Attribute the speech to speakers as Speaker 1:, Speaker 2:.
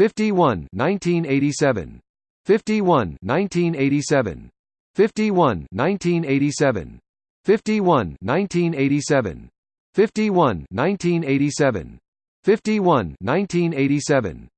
Speaker 1: 51 1987 51 1987 51 1987 51 1987 51 1987 51 1987